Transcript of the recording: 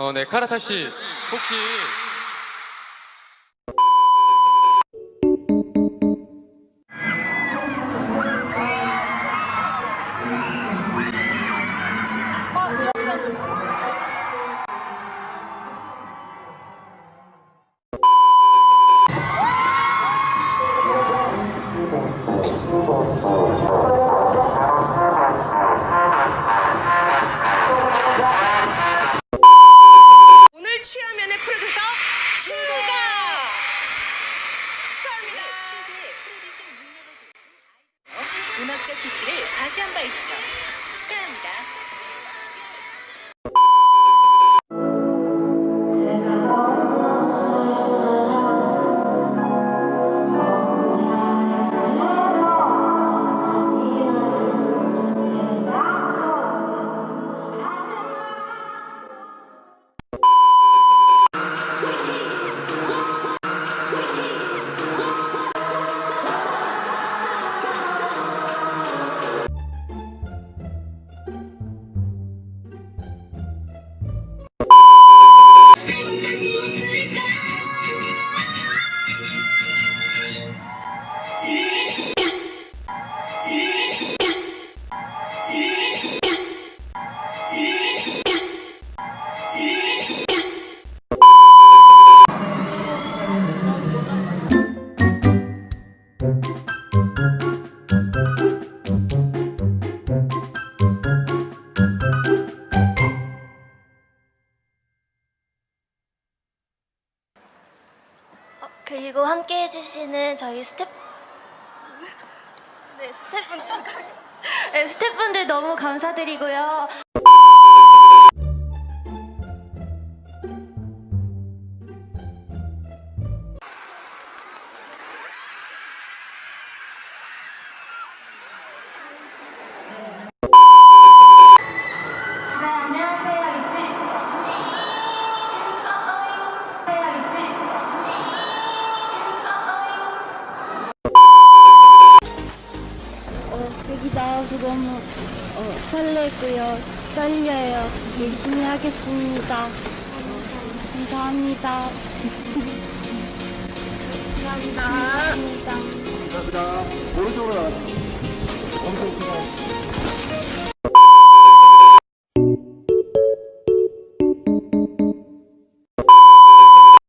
어, 네, 카라타 씨 혹시 음악적 깊이를 과시한 바 있죠. 축하합니다. 그리고 함께 해주시는 저희 스텝 네 스태프분들 네, 스태프분들 너무 감사드리고요. 여기 나와서 너무 어, 설레고요. 떨려요. 열심히 하겠습니다. 감사합니다. 감사합니다. 감사합니다. 감사합니다. 오른쪽으로 나가세요. 엄청 크다.